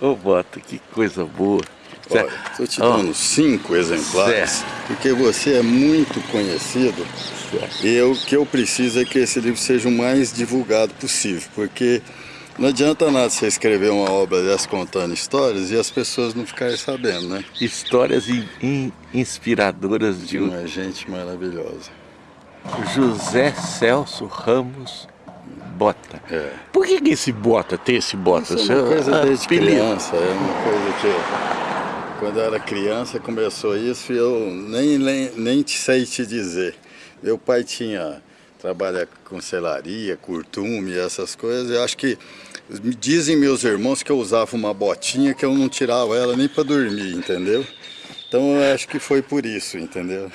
Ô, Bota, que coisa boa. Estou te dando oh. cinco exemplares, certo. porque você é muito conhecido. Certo. E o que eu preciso é que esse livro seja o mais divulgado possível, porque não adianta nada você escrever uma obra dessa contando histórias e as pessoas não ficarem sabendo, né? Histórias in, in, inspiradoras de uma gente maravilhosa. José Celso Ramos Bota. É. Por que, que esse Bota tem esse Bota? Isso é uma coisa desde criança, é uma coisa que quando eu era criança começou isso e eu nem, nem, nem sei te dizer. Meu pai tinha trabalha com selaria, curtume, essas coisas. Eu acho que dizem meus irmãos que eu usava uma botinha que eu não tirava ela nem para dormir, entendeu? Então eu acho que foi por isso, entendeu?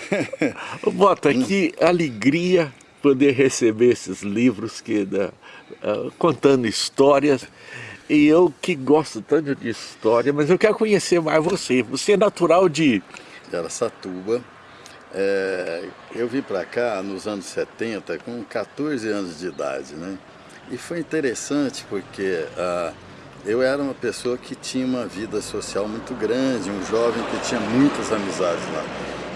Bota, que alegria poder receber esses livros que uh, contando histórias. E eu que gosto tanto de história, mas eu quero conhecer mais você. Você é natural de... De Aracatuba. É, eu vim para cá nos anos 70 com 14 anos de idade, né? E foi interessante porque ah, eu era uma pessoa que tinha uma vida social muito grande, um jovem que tinha muitas amizades lá.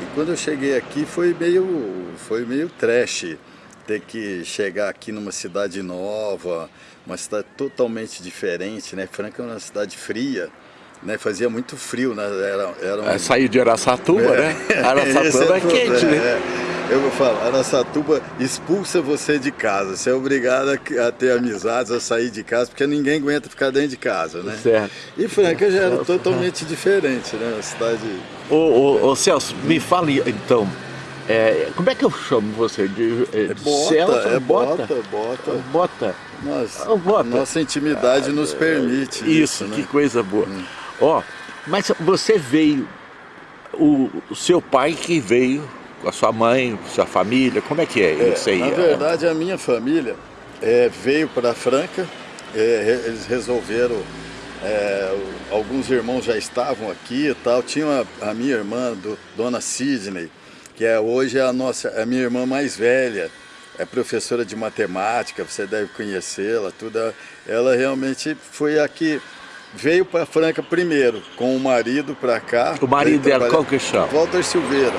E quando eu cheguei aqui foi meio, foi meio trash ter que chegar aqui numa cidade nova, uma cidade totalmente diferente, né? Franca é uma cidade fria, né? Fazia muito frio, né? Era, era um... é, sair de Araçatuba, é. né? Araçatuba é, é quente, né? É. Eu vou falar, Araçatuba expulsa você de casa. Você é obrigado a, ter amizades, a sair de casa, porque ninguém aguenta ficar dentro de casa, né? Certo. E Franca já era totalmente diferente, né? Uma cidade... Ô, ô, ô Celso, me fale então, é, como é que eu chamo você? De, de é bota, Celso? É bota, bota. Bota. bota. Nossa, bota. Nossa intimidade nos permite isso. Isso, né? que coisa boa. Hum. Ó, mas você veio, o, o, seu pai que veio com a sua mãe, sua família, como é que é, é isso aí? Na verdade, a minha família é, veio para Franca, é, eles resolveram, é, alguns irmãos já estavam aqui e tal, tinha a, a minha irmã, do, Dona Sidney, que é hoje a nossa, a minha irmã mais velha, é professora de matemática, você deve conhecê-la, tudo. Ela realmente foi aqui veio para Franca primeiro, com o marido para cá. O marido dela, qual que chama? Walter Silveira.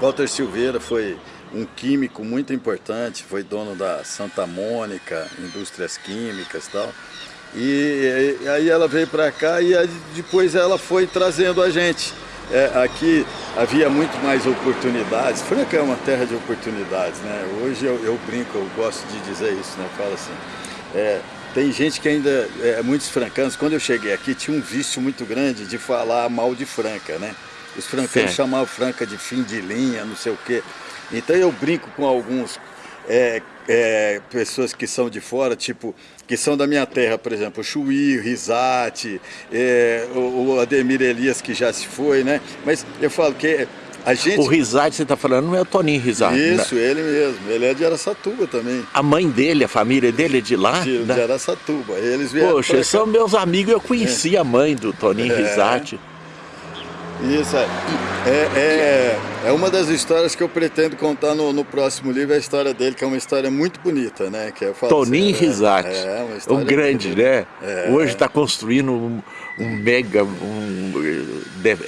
Walter Silveira foi um químico muito importante, foi dono da Santa Mônica, indústrias químicas e tal. E, e aí ela veio para cá e depois ela foi trazendo a gente. É, aqui havia muito mais oportunidades. Franca é uma terra de oportunidades, né? Hoje eu, eu brinco, eu gosto de dizer isso, né? Eu falo assim, é, tem gente que ainda, é, muitos francanos, quando eu cheguei aqui, tinha um vício muito grande de falar mal de Franca, né? Os francanos chamavam Franca de fim de linha, não sei o quê. Então eu brinco com alguns é, é, pessoas que são de fora, tipo, que são da minha terra, por exemplo, o Chuí, o Risate, é, o, o Ademir Elias, que já se foi, né? Mas eu falo que a gente... O Rizade, você está falando, não é o Toninho Rizade. Né? Isso, né? ele mesmo. Ele é de Aracatuba também. A mãe dele, a família dele é de lá? De, né? de Aracatuba. Eles vieram Poxa, eles são meus amigos, eu conheci é. a mãe do Toninho é. Isso, é, é, é, é, uma das histórias que eu pretendo contar no, no, próximo livro, é a história dele, que é uma história muito bonita, né? Que eu falo Toninho assim, Risati, é, é um grande, né? É. Hoje está construindo um, um, mega... Um,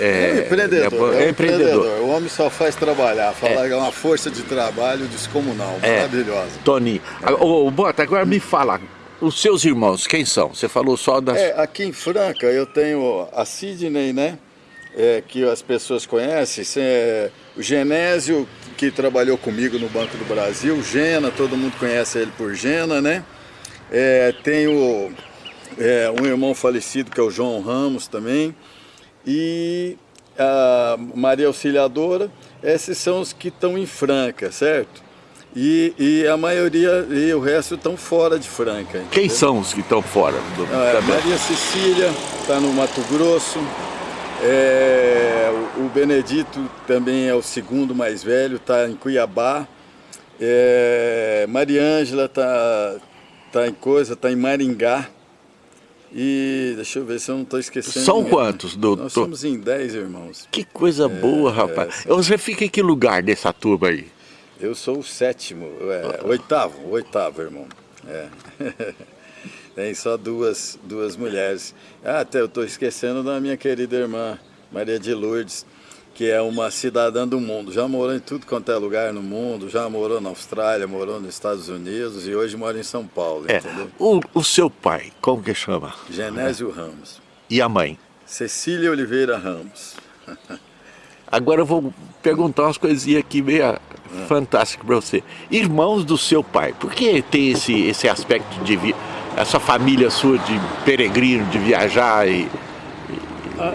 é, empreendedor, é, empreendedor. O homem só faz trabalhar, fala é uma força de trabalho descomunal, maravilhosa. Toninho, ô, Bota, agora me fala, os seus irmãos, quem são? Você falou só das... É, aqui em Franca eu tenho a Sidney, né? é, que as pessoas conhecem, é o Genésio, que trabalhou comigo no Banco do Brasil, Gena, todo mundo conhece ele por Gena, né? É, tenho é, um irmão falecido, que é o João Ramos também, e a Maria Auxiliadora, esses são os que estão em Franca, certo? E, e, a maioria, e o resto estão fora de Franca. Entendeu? Quem são os que estão fora? Do... É, Maria Cecília está no Mato Grosso, é, o Benedito também é o segundo mais velho, está em Cuiabá. É, Mariângela está tá em coisa, está em Maringá. E deixa eu ver se eu não estou esquecendo. São ninguém. quantos, doutor? Nós somos em 10 irmãos. Que coisa é, boa, rapaz. É, Você fica em que lugar dessa turma aí? Eu sou o sétimo, é, oitavo, oitavo irmão. É. Tem só duas, duas mulheres. Ah, até eu estou esquecendo da minha querida irmã, Maria de Lourdes, que é uma cidadã do mundo. Já morou em tudo quanto é lugar no mundo, já morou na Austrália, morou nos Estados Unidos e hoje mora em São Paulo, é. entendeu? O, o seu pai, como que chama? Genésio Ramos. E a mãe? Cecília Oliveira Ramos. Agora eu vou perguntar umas coisinhas aqui meio é. fantásticas para você. Irmãos do seu pai, por que tem esse, esse aspecto de... Vi essa família sua de peregrino, de viajar e... Ah,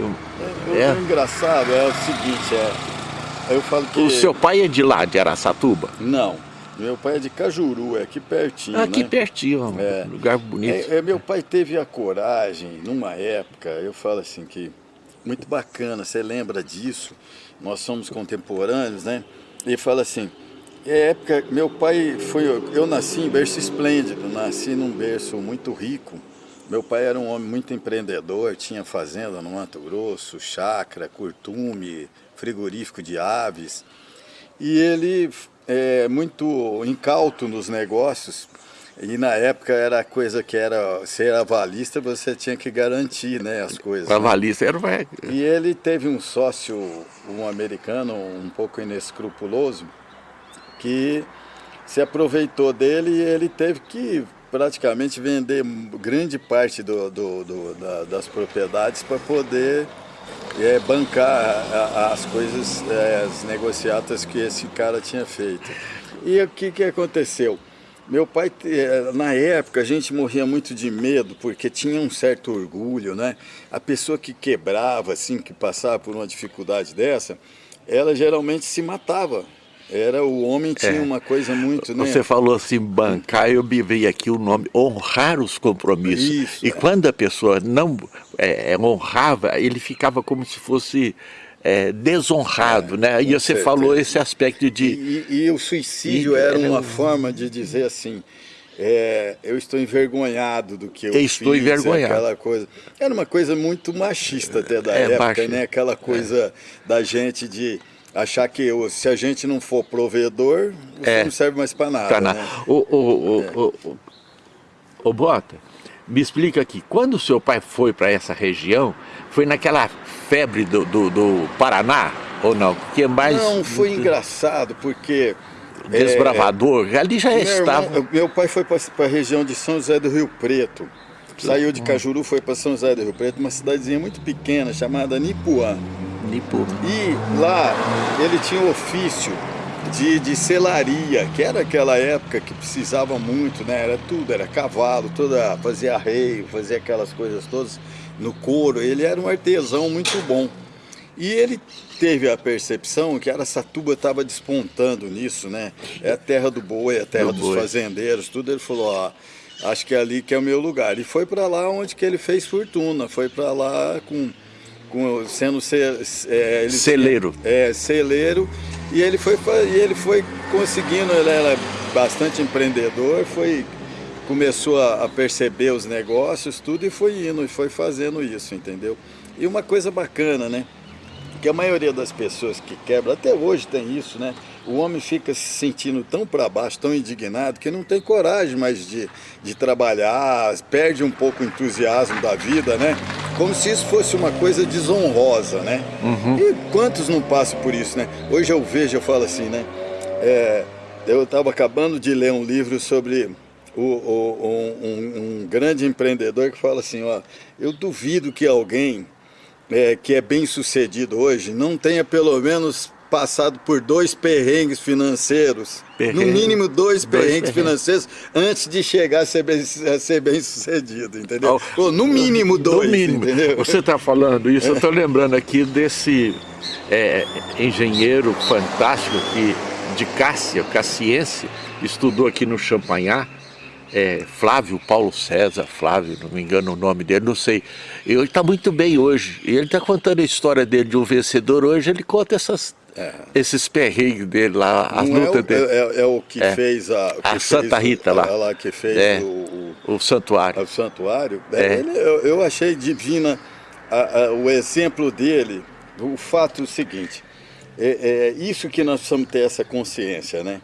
é, é. engraçado, é o seguinte, é, eu falo que... O seu pai é de lá, de Araçatuba? Não, meu pai é de Cajuru, é aqui pertinho, ah, Aqui né? pertinho, é, lugar bonito. É, é, meu pai teve a coragem, numa época, eu falo assim que... Muito bacana, você lembra disso? Nós somos contemporâneos, né? Ele fala assim, é época, meu pai foi, eu nasci em berço esplêndido, nasci num berço muito rico. Meu pai era um homem muito empreendedor, tinha fazenda no Mato Grosso, chácara, curtume, frigorífico de aves. E ele é muito incauto nos negócios, e na época era coisa que era ser avalista, você tinha que garantir né, as coisas. O avalista era uma... E ele teve um sócio, um americano, um pouco inescrupuloso, que se aproveitou dele e ele teve que praticamente vender grande parte do, do, do da, das propriedades para poder é, bancar as coisas, é, as negociatas que esse cara tinha feito. E o que, que aconteceu? Meu pai, é, na época, a gente morria muito de medo, porque tinha um certo orgulho, né? A pessoa que quebrava, assim, que passava por uma dificuldade dessa, ela geralmente se matava. Era o homem tinha é. uma coisa muito, né? Você falou assim, bancar, eu me veio aqui o nome, honrar os compromissos. Isso, e é. quando a pessoa não é, honrava, ele ficava como se fosse é, desonrado, é, né? E você certeza. falou esse aspecto de... E, e, e o suicídio e, era uma forma de dizer assim, é, eu estou envergonhado do que eu, eu estou fiz, envergonhado. aquela coisa. Era uma coisa muito machista até da é, época, né? Aquela coisa da gente de achar que se a gente não for provedor, é. não serve mais para nada. Pra nada. Né? O, o, o, é. o, o, o Bota, me explica aqui, quando o seu pai foi para essa região, foi naquela febre do, do, do, Paraná ou não? Porque mais... Não, foi engraçado porque... Desbravador, é, ali já estava... Irmão, meu pai foi para a região de São José do Rio Preto. Saiu de Cajuru, foi para São José do Rio Preto, uma cidadezinha muito pequena chamada Nipuã. E lá ele tinha o ofício de, de selaria, que era aquela época que precisava muito, né? Era tudo, era cavalo, toda, fazia arreio, fazia aquelas coisas todas no couro. Ele era um artesão muito bom. E ele teve a percepção que Araçatuba estava despontando nisso, né? É a terra do boi, é a terra do dos boi. fazendeiros, tudo. Ele falou, ó, acho que é ali que é o meu lugar. E foi para lá onde que ele fez fortuna, foi para lá com, com sendo ce, é, ele, celeiro. É, celeiro. E ele foi, e ele foi conseguindo, ele era bastante empreendedor, foi começou a, a perceber os negócios, tudo, e foi indo, e foi fazendo isso, entendeu? E uma coisa bacana, né? Que a maioria das pessoas que quebram, até hoje tem isso, né? o homem fica se sentindo tão para baixo, tão indignado, que não tem coragem mais de, de trabalhar, perde um pouco o entusiasmo da vida, né? Como se isso fosse uma coisa desonrosa, né? Uhum. E quantos não passam por isso, né? Hoje eu vejo, eu falo assim, né? É, eu estava acabando de ler um livro sobre o, o, um, um, grande empreendedor que fala assim, ó, eu duvido que alguém é, que é bem sucedido hoje não tenha pelo menos passado por dois perrengues financeiros, Perrengue. no mínimo dois, dois perrengues, financeiros, antes de chegar a ser bem, a ser bem sucedido, entendeu? Oh, no mínimo dois, no mínimo. Entendeu? Você está falando isso, eu estou lembrando aqui desse é, engenheiro fantástico que, de Cássia, cassiense, estudou aqui no Champanhar, é, Flávio Paulo César, Flávio, não me engano o nome dele, não sei. Ele está muito bem hoje. E ele está contando a história dele de um vencedor hoje, ele conta essas é. Esses perrengues dele lá, as Não lutas é o, dele. É, é, o que é. fez a... Que a Santa Rita lá. lá. que fez é. o, o, o, santuário. O santuário. É. Ele, eu, eu, achei divina a, a, o exemplo dele, o fato seguinte, é, isso que nós precisamos ter essa consciência, né?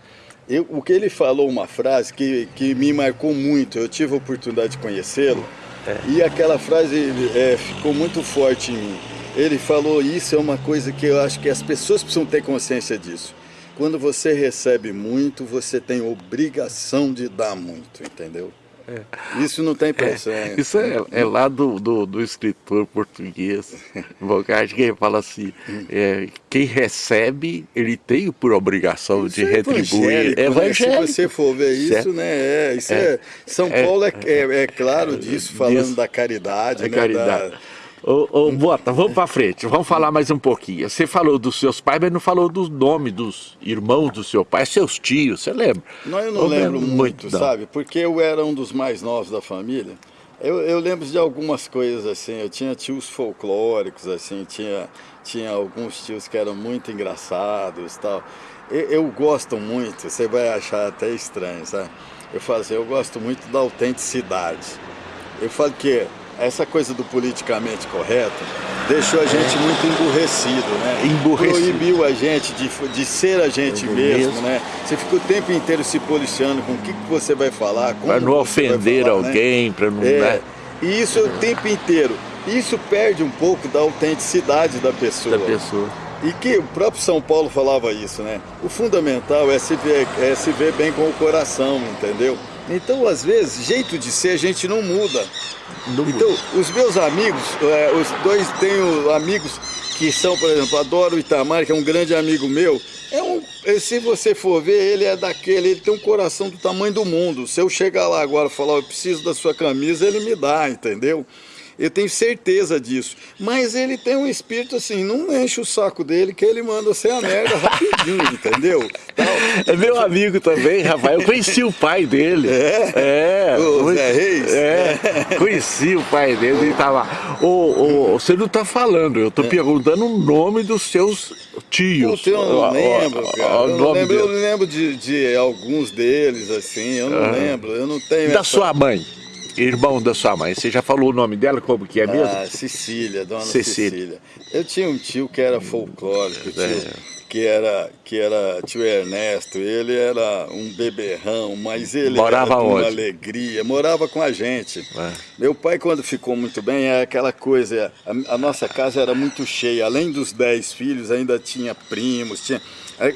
Eu, o que ele falou, uma frase que, que me marcou muito, eu tive a oportunidade de conhecê-lo, é. e aquela frase é, ficou muito forte em mim. Ele falou, isso é uma coisa que eu acho que as pessoas precisam ter consciência disso. Quando você recebe muito, você tem obrigação de dar muito, entendeu? É. Isso não tem pressão. É, isso é, é, lá do, do, do escritor português, Bocage, que fala assim, é, quem recebe, ele tem por obrigação isso de é retribuir. É evangélico. Né? Se você for ver isso, certo? né? É, isso é, São Paulo é, é, claro disso, falando da caridade. né, caridade. Da, Ô, ô, Bota, vamos para frente, vamos falar mais um pouquinho. Você falou dos seus pais, mas não falou do nome dos irmãos do seu pai, seus tios, você lembra? Não, eu não Ou lembro muito, muito sabe? Porque eu era um dos mais novos da família. Eu, eu, lembro de algumas coisas assim, eu tinha tios folclóricos, assim, tinha, tinha alguns tios que eram muito engraçados tal. Eu, eu gosto muito, você vai achar até estranho, sabe? Eu falo assim, eu gosto muito da autenticidade. Eu falo que essa coisa do politicamente correto deixou a gente muito emburrecido, né? Emburrecido. Proibiu a gente de, de ser a gente mesmo, mesmo, né? Você fica o tempo inteiro se policiando com o que, que você vai falar, Para não ofender falar, né? alguém, né? para não... É, né? E isso é o tempo inteiro. Isso perde um pouco da autenticidade da pessoa. Da pessoa. E que o próprio São Paulo falava isso, né? O fundamental é se ver, é se ver bem com o coração, entendeu? Então, às vezes, jeito de ser a gente não muda. Não então, muda. os meus amigos, é, os dois, tenho amigos que são, por exemplo, adoro o Itamar, que é um grande amigo meu. É um, é, se você for ver, ele é daquele, ele tem um coração do tamanho do mundo. Se eu chegar lá agora e falar, eu preciso da sua camisa, ele me dá, entendeu? Eu tenho certeza disso. Mas ele tem um espírito assim, não enche o saco dele que ele manda você a merda rapidinho, entendeu? É meu amigo também, Rafael. Eu conheci o pai dele. É? É. O Zé Reis? É. Conheci o pai dele. Ele tava. Ô, ô, você não está falando, eu estou é. perguntando o nome dos seus tios. eu não lembro, cara. Eu não lembro, eu lembro de, de, alguns deles, assim, eu não lembro. Eu não tenho. Da essa... sua mãe? Irmão da sua mãe. Você já falou o nome dela, como que é mesmo? Ah, Cecília, dona Cecília. Cecília. Eu tinha um tio que era folclórico, tio, é. que, era, que era tio Ernesto. Ele era um beberrão, mas ele Morava era uma alegria. Morava com a gente. É. Meu pai, quando ficou muito bem, é aquela coisa, a, a nossa casa era muito cheia. Além dos dez filhos, ainda tinha primos, tinha...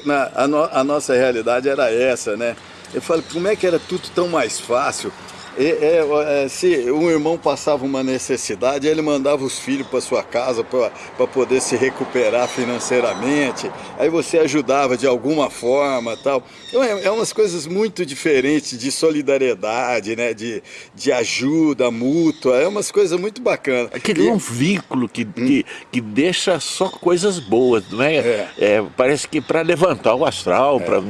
Na, a, no, a nossa realidade era essa, né? Eu falo, como é que era tudo tão mais fácil? É, é, se um irmão passava uma necessidade, ele mandava os filhos para sua casa para poder se recuperar financeiramente, aí você ajudava de alguma forma tal. Então, é, é umas coisas muito diferentes de solidariedade, né? de, de ajuda mútua, é umas coisas muito bacanas. Aquele é um vínculo que, hum. que, que deixa só coisas boas, não é? é. é parece que para levantar o astral, é. Pra,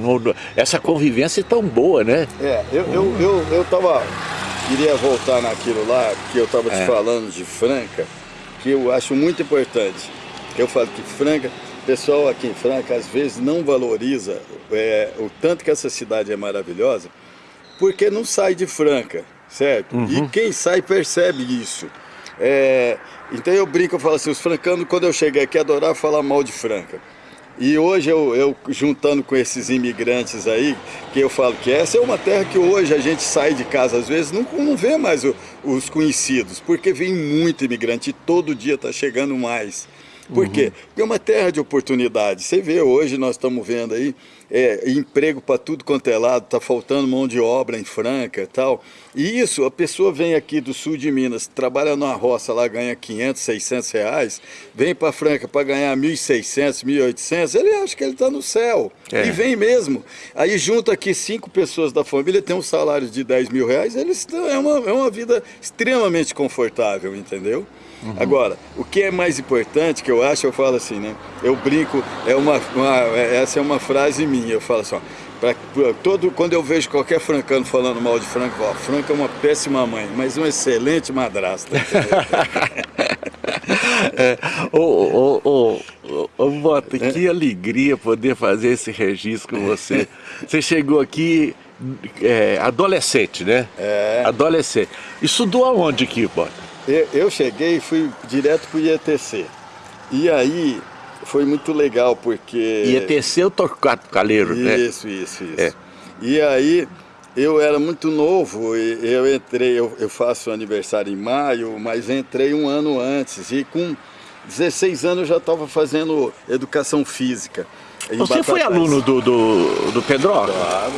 essa convivência é tão boa, né? É, eu, eu, eu, eu tava queria voltar naquilo lá que eu estava te é. falando de Franca, que eu acho muito importante. Que eu falo que Franca, o pessoal aqui em Franca às vezes não valoriza é, o tanto que essa cidade é maravilhosa, porque não sai de Franca, certo? Uhum. E quem sai percebe isso. É, então eu brinco, eu falo assim, os francanos, quando eu cheguei aqui, adoravam falar mal de Franca. E hoje eu, eu, juntando com esses imigrantes aí, que eu falo que essa é uma terra que hoje a gente sai de casa às vezes, não, não vê mais o, os conhecidos, porque vem muito imigrante e todo dia está chegando mais. Por uhum. quê? Porque é uma terra de oportunidade. Você vê hoje, nós estamos vendo aí, é, emprego para tudo quanto é lado, está faltando mão de obra em Franca e tal. E isso, a pessoa vem aqui do sul de Minas, trabalha numa roça lá, ganha 500, 600 reais, vem para Franca para ganhar 1.600, 1.800, ele acha que ele está no céu. É. E vem mesmo. Aí junta aqui cinco pessoas da família, tem um salário de 10 mil reais, eles é, uma, é uma vida extremamente confortável, entendeu? Uhum. Agora, o que é mais importante, que eu acho, eu falo assim, né? Eu brinco, é uma, uma essa é uma frase minha, eu falo assim, ó, pra, todo, quando eu vejo qualquer francano falando mal de Franca, eu falo, Franca é uma péssima mãe, mas uma excelente madrasta. é, ô, ô, ô, ô, Bota, é. que alegria poder fazer esse registro com você. Você chegou aqui é, adolescente, né? É. Adolescente. Estudou aonde aqui, Bota? Eu cheguei e fui direto para o IETC. E aí foi muito legal porque... IETC é o Torquato Caleiro, isso, né? Isso, isso, isso. É. E aí eu era muito novo, eu entrei, eu, eu faço aniversário em maio, mas entrei um ano antes e com 16 anos eu já estava fazendo educação física. Você foi aluno do, do, do Pedro? Claro,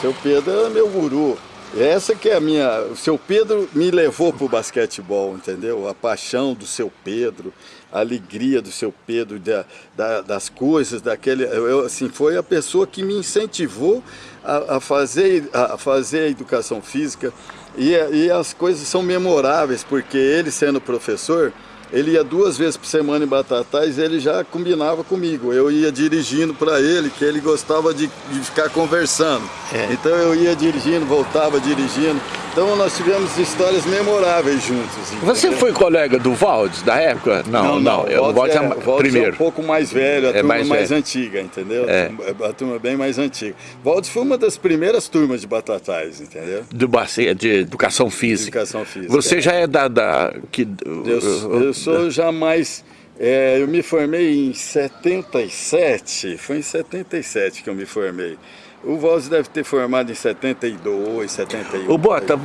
seu Pedro era meu guru. Essa que é a minha... O seu Pedro me levou para o basquetebol, entendeu? A paixão do seu Pedro, a alegria do seu Pedro, da, da, das coisas, daquele... Eu, assim, foi a pessoa que me incentivou a, a fazer, a fazer a educação física. E, e as coisas são memoráveis, porque ele sendo professor, ele ia duas vezes por semana em Batatais ele já combinava comigo. Eu ia dirigindo para ele, que ele gostava de, de ficar conversando. É. Então eu ia dirigindo, voltava dirigindo. Então nós tivemos histórias memoráveis juntos. Entendeu? Você foi colega do Valdes da época? Não, não. não. não. O Valdes, é, é, primeiro. é um pouco mais velho, a é turma mais, mais antiga, entendeu? É. A turma bem mais antiga. Valdes foi uma das primeiras turmas de Batatais, entendeu? Do, de educação física. Educação física. Você já é da... da que, eu, eu sou já mais... É, eu me formei em 77, foi em 77 que eu me formei. O Voz deve ter formado em 72, 71. O Bota,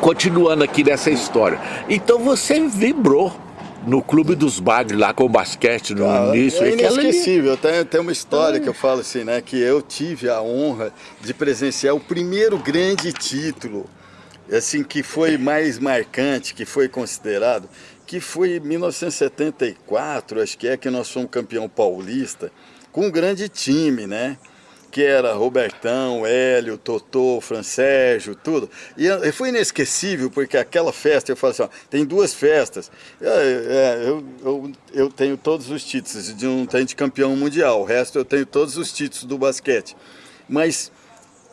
continuando aqui nessa história. Então você vibrou no Clube dos Bagres, lá com o basquete no ah, início. É inesquecível. Tem, tem uma história que eu falo assim, né? Que eu tive a honra de presenciar o primeiro grande título, assim, que foi mais marcante, que foi considerado, que foi em 1974, acho que é que nós fomos campeão paulista, com um grande time, né? Que era Robertão, Hélio, Totô, Francérgio, tudo. E foi inesquecível, porque aquela festa, eu falo assim, ó, tem duas festas. É, é, eu, eu, eu, tenho todos os títulos, de um tenho de campeão mundial, o resto eu tenho todos os títulos do basquete. Mas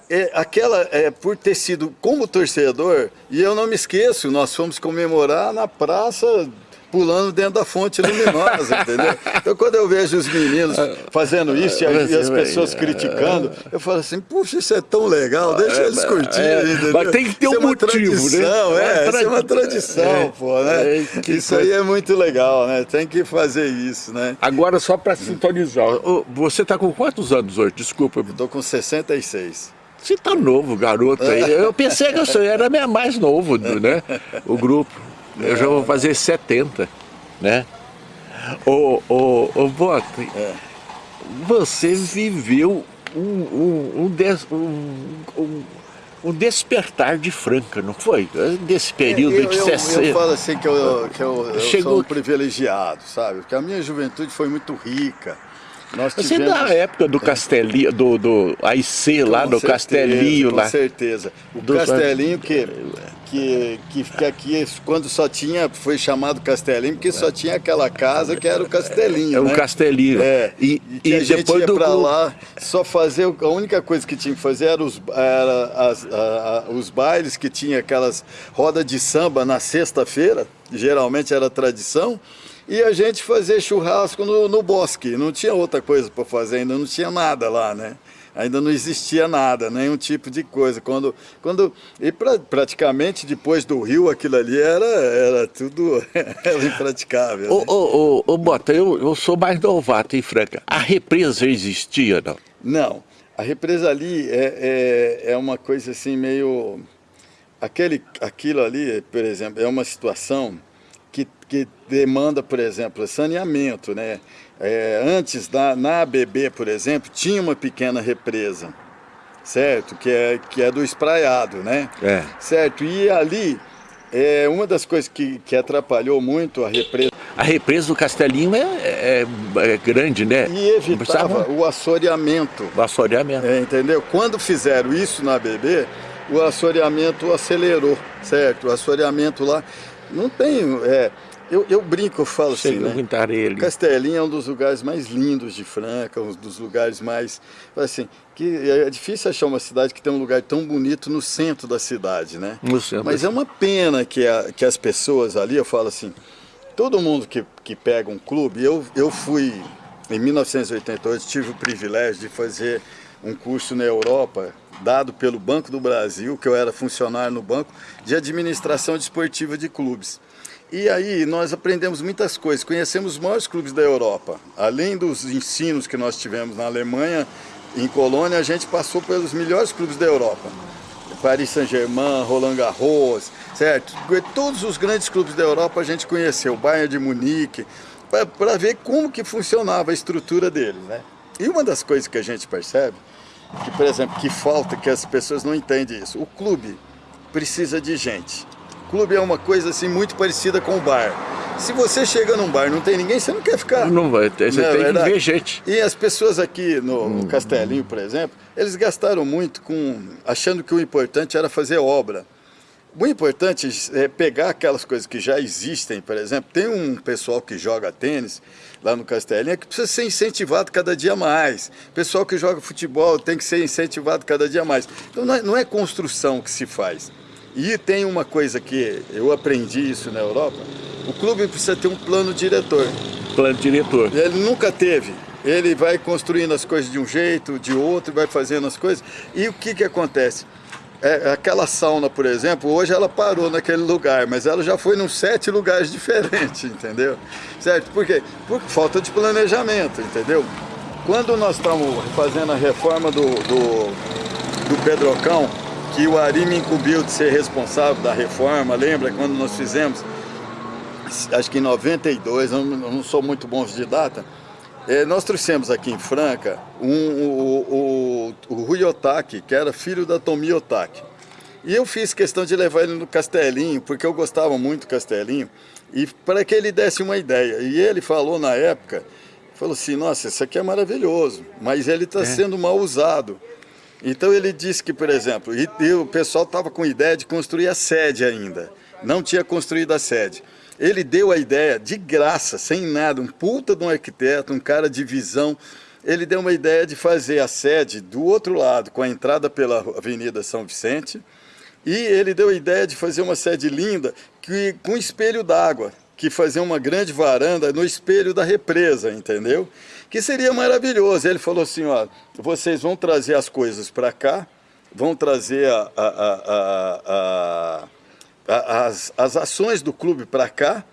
é, aquela, é, por ter sido como torcedor, e eu não me esqueço, nós fomos comemorar na praça pulando dentro da fonte luminosa, entendeu? Então quando eu vejo os meninos fazendo isso e, e as pessoas criticando, eu falo assim, puxa, isso é tão legal, deixa eles é, curtirem, é, entendeu? Mas tem que ter um motivo, tradição, né? É, isso é uma tradição, é, pô, né? É, isso aí é muito legal, né? Tem que fazer isso, né? Agora só para sintonizar, você está com quantos anos hoje? Desculpa. Estou com 66. Você tá novo, garoto aí. Eu pensei que eu era mais novo, né? O grupo. Eu já vou fazer 70, né? Ô, ô, ô Bota, é. você viveu um, um, um, des, um, um, despertar de Franca, não foi? Desse período é, eu, de 60. Eu, eu falo assim que eu, que eu, eu Chegou... sou um privilegiado, sabe? Porque a minha juventude foi muito rica. Nós Você tivemos... da época do Castelinho, do, do AIC lá, do certeza, Castelinho com lá. Com certeza. O do... Castelinho que, que, que fica aqui, quando só tinha, foi chamado Castelinho, porque só tinha aquela casa que era o Castelinho, É né? o Castelinho. É, e, e, a gente ia para lá, só fazer, a única coisa que tinha que fazer era os, era as, a, a, os bailes que tinha aquelas rodas de samba na sexta-feira, geralmente era tradição, e a gente fazer churrasco no, no bosque, não tinha outra coisa para fazer, ainda não tinha nada lá, né? Ainda não existia nada, nenhum tipo de coisa. Quando, quando, e pra, praticamente depois do rio, aquilo ali era, era tudo era impraticável. Ô, né? ô, ô, ô, Bota, eu, eu sou mais novato em Franca. A represa existia, não? Não. A represa ali é, é, é uma coisa assim meio... Aquele, aquilo ali, por exemplo, é uma situação demanda, por exemplo, saneamento. Né? É, antes, na, na ABB, por exemplo, tinha uma pequena represa, certo? Que é, que é do espraiado, né? É. Certo? E ali, é, uma das coisas que, que atrapalhou muito a represa... A represa do Castelinho é, é, é grande, né? E evitava o assoreamento. O assoreamento. É, entendeu? Quando fizeram isso na ABB, o assoreamento acelerou, certo? O assoreamento lá não tem... É, eu, eu brinco, eu falo Chega assim, né? Ele. Castelinho é um dos lugares mais lindos de Franca, um dos lugares mais... Assim, que é difícil achar uma cidade que tem um lugar tão bonito no centro da cidade, né? No centro. Mas é uma pena que, a, que as pessoas ali, eu falo assim, todo mundo que, que pega um clube, eu, eu fui, em 1988, tive o privilégio de fazer um curso na Europa, dado pelo Banco do Brasil, que eu era funcionário no banco, de administração desportiva de clubes. E aí nós aprendemos muitas coisas, conhecemos os maiores clubes da Europa. Além dos ensinos que nós tivemos na Alemanha, em Colônia a gente passou pelos melhores clubes da Europa. Paris Saint-Germain, Roland Garros, certo? Todos os grandes clubes da Europa a gente conheceu, Bayern de Munique, para ver como que funcionava a estrutura deles, né? E uma das coisas que a gente percebe, que por exemplo, que falta, que as pessoas não entendem isso, o clube precisa de gente. O clube é uma coisa assim muito parecida com o bar. Se você chega num bar não tem ninguém, você não quer ficar. Não vai, você não é tem verdade? que ver gente. E as pessoas aqui no, hum. Castelinho, por exemplo, eles gastaram muito com achando que o importante era fazer obra. O importante é pegar aquelas coisas que já existem, por exemplo, tem um pessoal que joga tênis lá no Castelinho que precisa ser incentivado cada dia mais. O pessoal que joga futebol tem que ser incentivado cada dia mais. Então não é, não é construção que se faz. E tem uma coisa que eu aprendi isso na Europa, o clube precisa ter um plano diretor. Plano diretor. Ele nunca teve. Ele vai construindo as coisas de um jeito, de outro, vai fazendo as coisas. E o que, que acontece? É, aquela sauna, por exemplo, hoje ela parou naquele lugar, mas ela já foi em sete lugares diferentes, entendeu? Certo? Por quê? Por falta de planejamento, entendeu? Quando nós estamos fazendo a reforma do, do, do Pedrocão, que o Ari me incumbiu de ser responsável da reforma, lembra quando nós fizemos? Acho que em 92, eu não sou muito bom de data, é, nós trouxemos aqui em Franca um, o, o, o Rui Otaki, que era filho da Tomi Otaki. E eu fiz questão de levar ele no Castelinho, porque eu gostava muito do Castelinho, e para que ele desse uma ideia. E ele falou na época, falou assim, nossa, isso aqui é maravilhoso, mas ele está é. sendo mal usado. Então ele disse que, por exemplo, e, e o pessoal estava com ideia de construir a sede ainda, não tinha construído a sede. Ele deu a ideia de graça, sem nada, um puta de um arquiteto, um cara de visão. Ele deu uma ideia de fazer a sede do outro lado, com a entrada pela Avenida São Vicente. E ele deu a ideia de fazer uma sede linda que, com espelho d'água, que fazer uma grande varanda no espelho da represa, entendeu? Que seria maravilhoso. Ele falou assim, ó, vocês vão trazer as coisas para cá, vão trazer a, a, a, as, as ações do clube para cá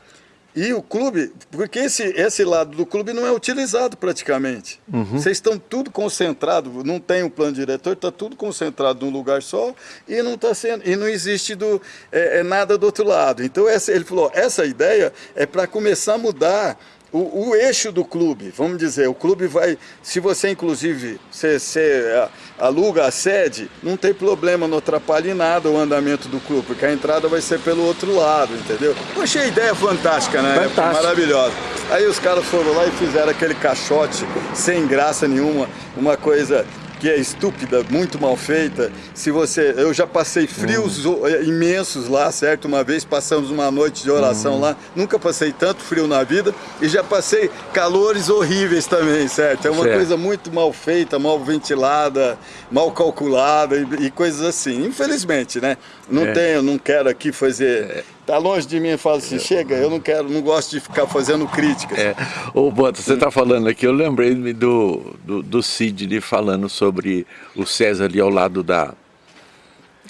e o clube, porque esse, esse lado do clube não é utilizado praticamente. Uhum. Vocês estão tudo concentrado, não tem um plano diretor, está tudo concentrado num lugar só e não está sendo, e não existe do, é, é nada do outro lado. Então essa, ele falou, essa ideia é para começar a mudar o, o, eixo do clube, vamos dizer, o clube vai, se você inclusive você, você é, aluga a sede, não tem problema, não atrapalha em nada o andamento do clube, porque a entrada vai ser pelo outro lado, entendeu? Eu achei a ideia fantástica, né? Fantástico. Maravilhosa. Aí os caras foram lá e fizeram aquele caixote sem graça nenhuma, uma coisa que é estúpida, muito mal feita. Se você, eu já passei frios uhum. imensos lá, certo? Uma vez passamos uma noite de oração uhum. lá, nunca passei tanto frio na vida e já passei calores horríveis também, certo? É uma certo. coisa muito mal feita, mal ventilada, mal calculada e, e coisas assim. Infelizmente, né? Não é. tenho, não quero aqui fazer é tá longe de mim e fala assim, chega, eu não quero, não gosto de ficar fazendo críticas. É. Ô, Bota, você está falando aqui, eu lembrei do, do, do Sidney falando sobre o César ali ao lado da,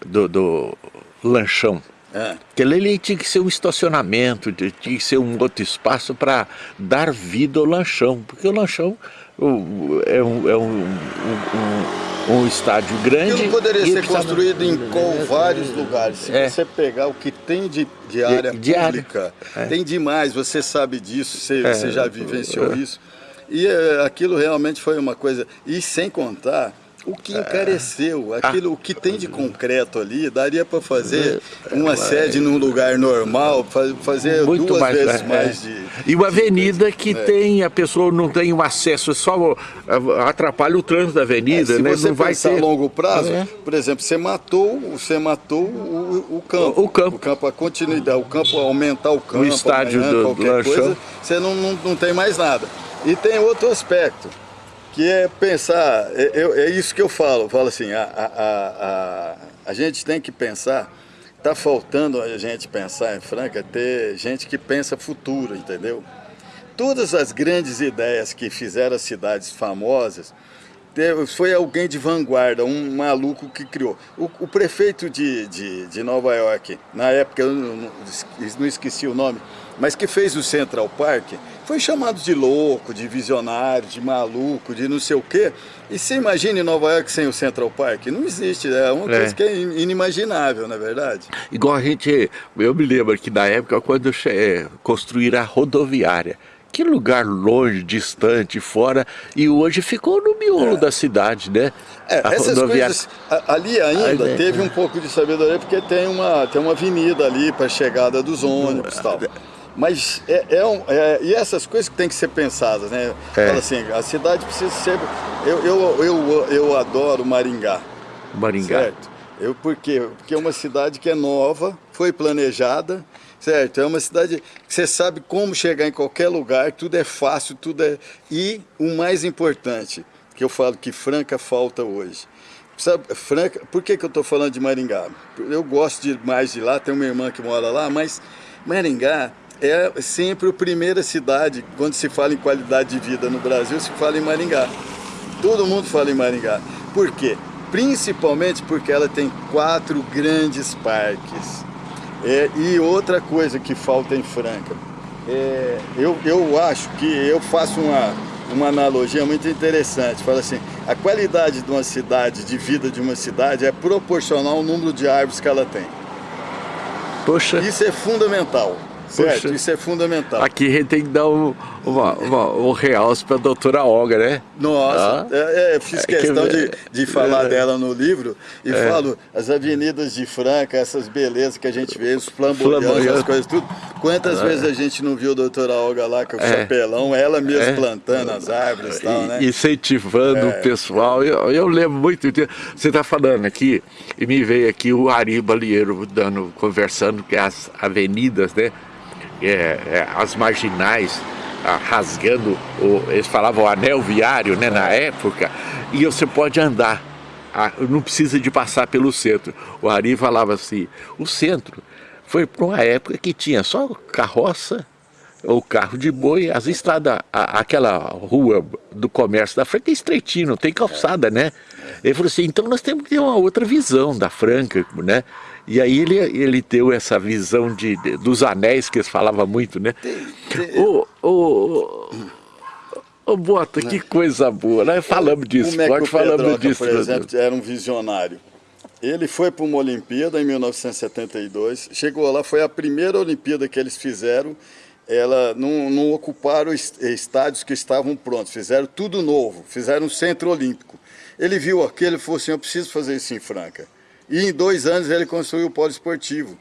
do, do lanchão. É. Que ele tinha que ser um estacionamento, tinha que ser um outro espaço para dar vida ao lanchão, porque o lanchão é um, é um, um, um estádio grande. Aquilo poderia ser construído em com vários lugares. Se é. você pegar o que tem de, de área de, de pública, área. É. tem demais, você sabe disso, você, é. você já vivenciou isso. E é, aquilo realmente foi uma coisa. E sem contar o que encareceu, aquilo, o que tem de concreto ali, daria para fazer uma sede num lugar normal, fazer Muito duas mais, vezes é, mais de... E uma avenida que é. tem, a pessoa não tem o um acesso, é só atrapalha o trânsito da avenida, é, se né? você não vai ter... a longo prazo, é. por exemplo, você matou, você matou o, o, campo. O campo. O campo, a continuidade, o campo, aumentar o campo, o estádio amanhã, do, qualquer do coisa, você não, não, não tem mais nada. E tem outro aspecto que é pensar, é, é, é, isso que eu falo, falo assim, a, a, a, a gente tem que pensar, está faltando a gente pensar em Franca, ter gente que pensa futuro, entendeu? Todas as grandes ideias que fizeram as cidades famosas, foi alguém de vanguarda, um maluco que criou. O, o prefeito de, de, de, Nova York, na época, eu não, não, esqueci o nome, mas que fez o Central Park, foi chamado de louco, de visionário, de maluco, de não sei o quê. E você imagine Nova York sem o Central Park? Não existe, é uma é. coisa que é inimaginável, na é verdade. Igual a gente, eu me lembro que na época quando é, construíram a rodoviária, que lugar longe, distante, fora, e hoje ficou no miolo é. da cidade, né? É, essas rodoviária... coisas, ali ainda Ai, teve um pouco de sabedoria, porque tem uma, tem uma avenida ali para a chegada dos ônibus e tal. Mas é, é, um, é, e essas coisas que tem que ser pensadas, né? É. Fala assim, a cidade precisa ser... Eu, eu, eu, eu adoro Maringá. Maringá. Certo? Eu, por quê? Porque é uma cidade que é nova, foi planejada, certo? É uma cidade que você sabe como chegar em qualquer lugar, tudo é fácil, tudo é... E o mais importante, que eu falo que Franca falta hoje. Sabe, Franca, por que, que eu estou falando de Maringá? Eu gosto de, mais de lá, tem uma irmã que mora lá, mas Maringá é sempre a primeira cidade, quando se fala em qualidade de vida no Brasil, se fala em Maringá. Todo mundo fala em Maringá. Por quê? Principalmente porque ela tem quatro grandes parques. É, e outra coisa que falta em Franca, é, eu, eu acho que eu faço uma, uma analogia muito interessante. Fala assim, a qualidade de uma cidade, de vida de uma cidade, é proporcional ao número de árvores que ela tem. Poxa. Isso é fundamental. Certo, Poxa, isso é fundamental. Aqui a gente tem que dar um, uma, uma, um realce para a doutora Olga, né? Nossa, ah? é, é, fiz é questão que... de, de falar é. dela no livro e é. falo as avenidas de Franca, essas belezas que a gente vê, os flamboyantes, as coisas tudo. Quantas ah. vezes a gente não viu a doutora Olga lá com o chapelão, ela mesmo é. plantando as árvores e tal, né? Incentivando o pessoal. Eu, eu lembro muito, você está falando aqui, e me veio aqui o Ari Balieiro dando, conversando que as avenidas, né? É, é, as marginais ah, rasgando, o, eles falavam anel viário né, na época, e você pode andar, ah, não precisa de passar pelo centro. O Ari falava assim, o centro foi para uma época que tinha só carroça, ou carro de boi, as estradas, a, aquela rua do comércio da Franca é estreitinho, não tem calçada, né? Ele falou assim, então nós temos que ter uma outra visão da Franca, né? E aí ele, ele deu essa visão de, de dos anéis que eles falavam muito, né? O, o, o Bota, que coisa boa, né? Falamos que o falamos Pedroca, disso. por exemplo, era um visionário. Ele foi para uma Olimpíada em 1972, chegou lá, foi a primeira Olimpíada que eles fizeram, ela não, não ocuparam estádios que estavam prontos, fizeram tudo novo, fizeram um centro olímpico. Ele viu aquilo e falou assim, eu preciso fazer isso em Franca. E em dois anos ele construiu o polo esportivo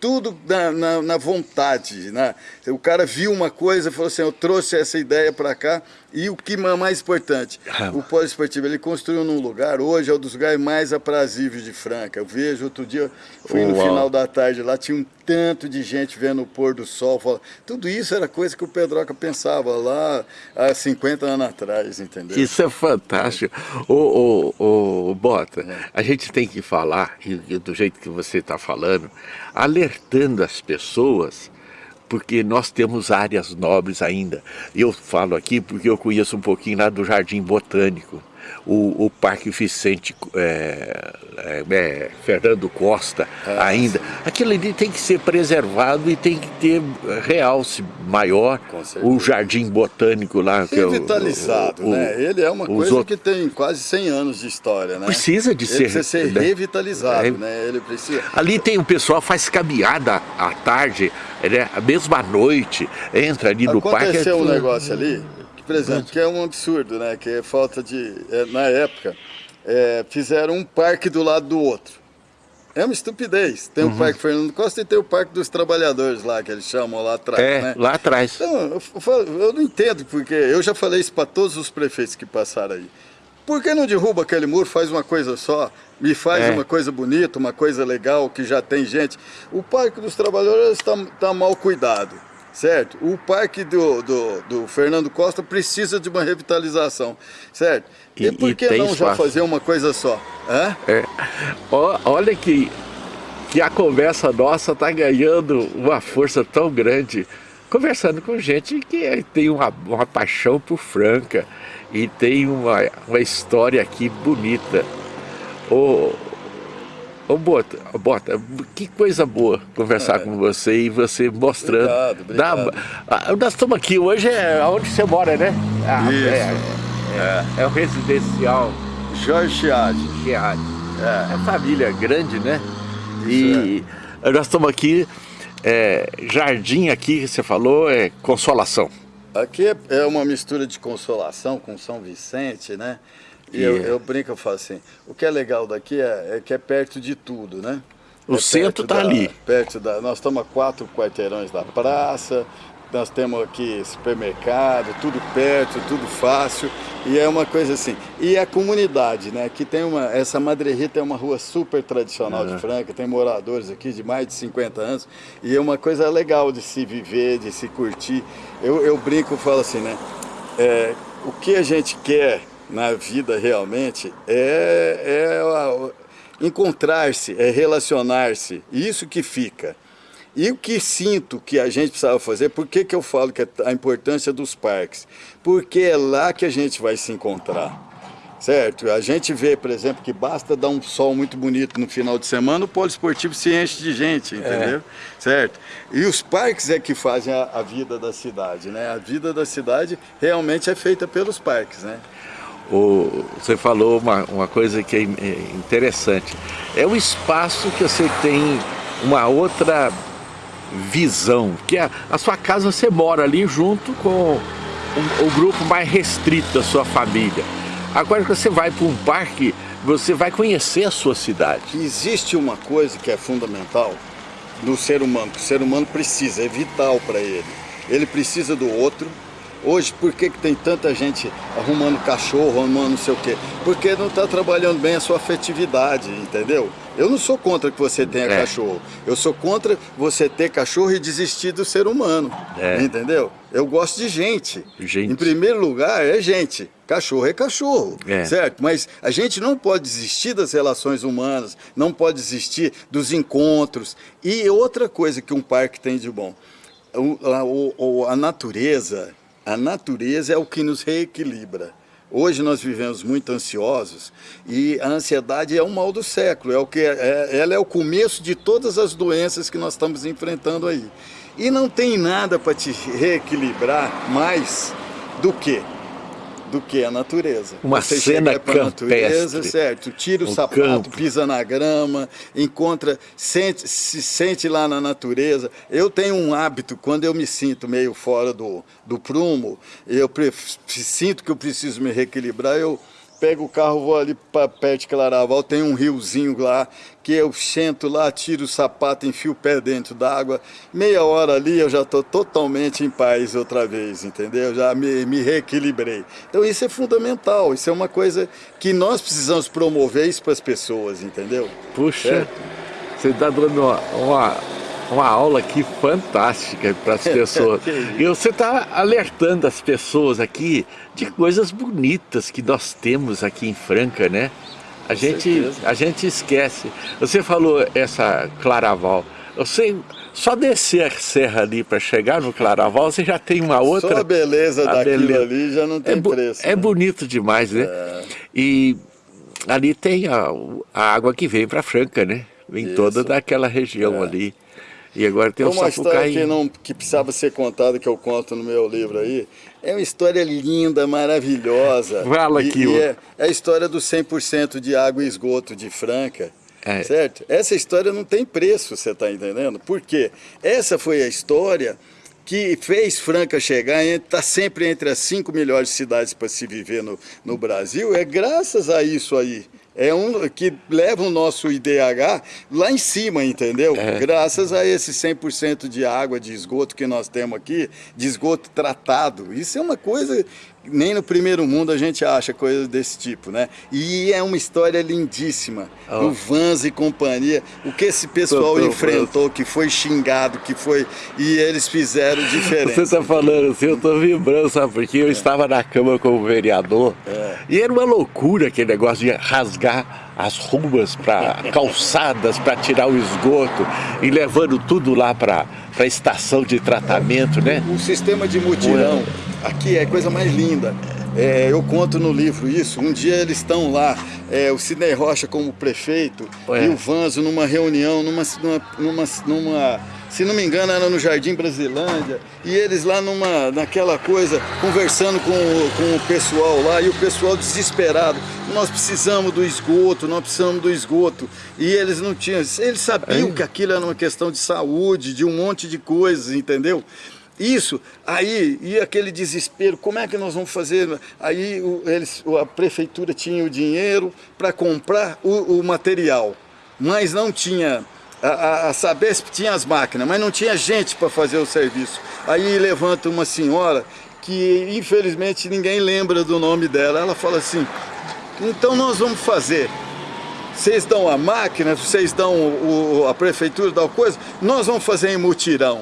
tudo na, na, na, vontade. Né? O cara viu uma coisa e falou assim, eu trouxe essa ideia para cá. E o que é mais importante, ah. o polo esportivo, ele construiu num lugar, hoje é um dos lugares mais aprazíveis de Franca. Eu vejo, outro dia, fui no final da tarde lá, tinha um tanto de gente vendo o pôr do sol. Fala, tudo isso era coisa que o Pedroca pensava lá há 50 anos atrás, entendeu? Isso é fantástico. Ô, ô, ô, Bota, é. a gente tem que falar, e, do jeito que você está falando, alertando as pessoas porque nós temos áreas nobres ainda. Eu falo aqui porque eu conheço um pouquinho lá do Jardim Botânico o, o Parque Vicente é, é, é, Fernando Costa ah, ainda. Aquilo ali tem que ser preservado e tem que ter realce maior. O Jardim Botânico lá. Que revitalizado, é o, o, né? Ele é uma coisa outros... que tem quase 100 anos de história, né? Precisa de ser... precisa ser né? revitalizado, né? Ele precisa... Ali tem o pessoal faz caminhada à tarde, né? a mesma noite, entra ali no parque... Aconteceu um negócio ali por exemplo, que é um absurdo, né? Que é falta de... É, na época, é, fizeram um parque do lado do outro. É uma estupidez. Tem uhum. o Parque Fernando Costa e tem o Parque dos Trabalhadores lá, que eles chamam lá atrás, é, né? lá atrás. Então, eu, eu não entendo, porque eu já falei isso para todos os prefeitos que passaram aí. Por que não derruba aquele muro, faz uma coisa só, me faz é. uma coisa bonita, uma coisa legal, que já tem gente? O Parque dos Trabalhadores está tá mal cuidado certo? O parque do, do, do, Fernando Costa precisa de uma revitalização, certo? E, e por que não espaço. já fazer uma coisa só? É. Olha que, que a conversa nossa está ganhando uma força tão grande, conversando com gente que tem uma, uma paixão por Franca, e tem uma, uma história aqui bonita. Ô, ô Bota, Bota, que coisa boa conversar é. com você e você mostrando. Obrigado, obrigado. Da, nós estamos aqui, hoje é onde você mora, né? Ah, Isso. É, é, é, o residencial. Jorge Chiadi. Chiadi. É. é família grande, né? Isso e é. nós estamos aqui, é, jardim aqui que você falou, é Consolação. Aqui é, é uma mistura de Consolação com São Vicente, né? E eu, eu, brinco, eu falo assim, o que é legal daqui é, é que é perto de tudo, né? O é centro está ali. Perto da, nós estamos a quatro quarteirões da praça, nós temos aqui supermercado, tudo perto, tudo fácil. E é uma coisa assim. E a comunidade, né? Que tem uma. Essa Madre Rita é uma rua super tradicional uhum. de Franca, tem moradores aqui de mais de 50 anos. E é uma coisa legal de se viver, de se curtir. Eu, eu brinco e falo assim, né? É, o que a gente quer na vida realmente é, é encontrar-se, é relacionar-se. Isso que fica. E o que sinto que a gente precisava fazer, por que, que eu falo que é a importância dos parques? Porque é lá que a gente vai se encontrar. Certo? A gente vê, por exemplo, que basta dar um sol muito bonito no final de semana, o polo esportivo se enche de gente, é. entendeu? É. Certo? E os parques é que fazem a, a, vida da cidade, né? A vida da cidade realmente é feita pelos parques, né? O, você falou uma, uma coisa que é, é interessante. É o espaço que você tem uma outra visão, que a, a sua casa você mora ali junto com o, o grupo mais restrito da sua família. Agora que você vai para um parque, você vai conhecer a sua cidade. Existe uma coisa que é fundamental no ser humano, que o ser humano precisa, é vital para ele. Ele precisa do outro, Hoje, por que, que tem tanta gente arrumando cachorro, arrumando não sei o quê? Porque não está trabalhando bem a sua afetividade, entendeu? Eu não sou contra que você tenha é. cachorro. Eu sou contra você ter cachorro e desistir do ser humano. É. Entendeu? Eu gosto de gente. gente. Em primeiro lugar, é gente. Cachorro é cachorro, é. certo? Mas a gente não pode desistir das relações humanas, não pode desistir dos encontros. E outra coisa que um parque tem de bom, a, a, a natureza a natureza é o que nos reequilibra. Hoje nós vivemos muito ansiosos e a ansiedade é o mal do século, é o que é, ela é o começo de todas as doenças que nós estamos enfrentando aí. E não tem nada para te reequilibrar mais do que do que a natureza. Uma Você cena campestre. Natureza, certo? Tira o, o sapato, campo. pisa na grama, encontra, sente, se sente lá na natureza. Eu tenho um hábito, quando eu me sinto meio fora do, do prumo, eu sinto que eu preciso me reequilibrar, eu pego o carro, vou ali para perto de Claraval, tem um riozinho lá, que eu sento lá, tiro o sapato, enfio o pé dentro d'água, meia hora ali eu já estou totalmente em paz outra vez, entendeu? Já me, me reequilibrei. Então isso é fundamental, isso é uma coisa que nós precisamos promover isso para as pessoas, entendeu? Puxa, você está dando uma, uma uma aula aqui fantástica para as pessoas. e você está alertando as pessoas aqui de coisas bonitas que nós temos aqui em Franca, né? A gente, a gente esquece. Você falou essa Claraval. Você só descer a serra ali para chegar no Claraval, você já tem uma outra... Só a beleza a daquilo beleza. ali já não tem é preço. É né? bonito demais, né? É. E ali tem a, a água que vem para Franca, né? Vem Isso. toda daquela região é. ali. E agora tem uma história que, não, que precisava ser contada, que eu conto no meu livro aí. É uma história linda, maravilhosa. Fala aqui. E, e é, é, a história do 100% de água e esgoto de Franca. É. Certo? Essa história não tem preço, você está entendendo? Por quê? Essa foi a história que fez Franca chegar, está sempre entre as cinco melhores cidades para se viver no, no Brasil, é graças a isso aí é um que leva o nosso IDH lá em cima, entendeu? É. Graças a esse 100% de água de esgoto que nós temos aqui, de esgoto tratado. Isso é uma coisa nem no primeiro mundo a gente acha coisas desse tipo, né? E é uma história lindíssima. Oh. O Vans e companhia, o que esse pessoal tô, tô, enfrentou, que foi xingado, que foi... E eles fizeram diferença. Você está falando assim, eu estou vibrando, sabe? Porque eu é. estava na Câmara como vereador é. e era uma loucura aquele negócio de rasgar as ruas para calçadas para tirar o esgoto e levando tudo lá para a estação de tratamento, né? O, o sistema de mutirão aqui é a coisa mais linda. é, eu conto no livro isso, um dia eles estão lá, é, o Sidney Rocha como prefeito Ué. e o Vanzo numa reunião, numa, numa, numa, se não me engano era no Jardim Brasilândia, e eles lá numa, naquela coisa, conversando com, com o pessoal lá, e o pessoal desesperado, nós precisamos do esgoto, nós precisamos do esgoto, e eles não tinham, eles sabiam é. que aquilo era uma questão de saúde, de um monte de coisas, entendeu? Isso, aí, e aquele desespero, como é que nós vamos fazer? Aí eles, a prefeitura tinha o dinheiro para comprar o, o, material, mas não tinha, a, a, a Sabesp tinha as máquinas, mas não tinha gente para fazer o serviço. Aí levanta uma senhora que infelizmente ninguém lembra do nome dela, ela fala assim, então nós vamos fazer, vocês dão a máquina, vocês dão o, a prefeitura, dá coisa, nós vamos fazer em mutirão.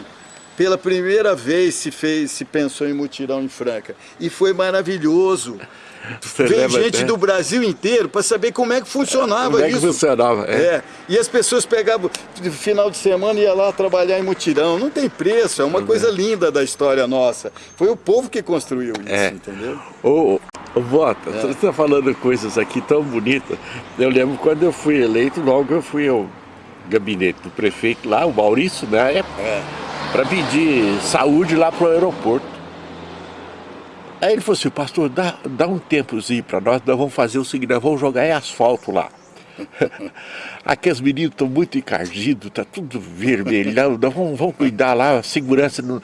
Pela primeira vez se fez, se pensou em mutirão em Franca. E foi maravilhoso. Você Veio gente até? do Brasil inteiro para saber como é que funcionava como é que isso. funcionava, é. é. E as pessoas pegavam, no final de semana ia lá trabalhar em mutirão. Não tem preço, é uma é. coisa linda da história nossa. Foi o povo que construiu isso, é. entendeu? Ô, ô Bota, é. você está falando coisas aqui tão bonitas. Eu lembro quando eu fui eleito, logo eu fui ao gabinete do prefeito lá, o Maurício, na né? época. É para pedir saúde lá para o aeroporto. Aí ele falou assim, pastor, dá, dá um tempozinho para nós, nós vamos fazer o seguinte, nós vamos jogar em asfalto lá. Aqui os meninos estão muito encardidos, tá tudo vermelhão, nós vamos, vamos cuidar lá, a segurança... No...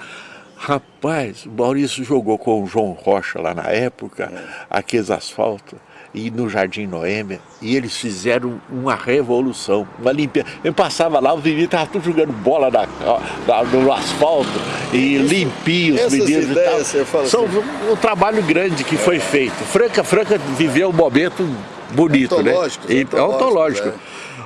Rapaz, o Maurício jogou com o João Rocha lá na época, é. aqueles asfaltos e no Jardim Noêmia, e eles fizeram uma revolução, uma limpeza. Eu passava lá, os meninos estavam tudo jogando bola na, na, no asfalto, e limpinho os meninos ideias, e tal. São assim. um, um, trabalho grande que é. foi feito. Franca, Franca viveu um momento bonito, né? E, ontológico. É.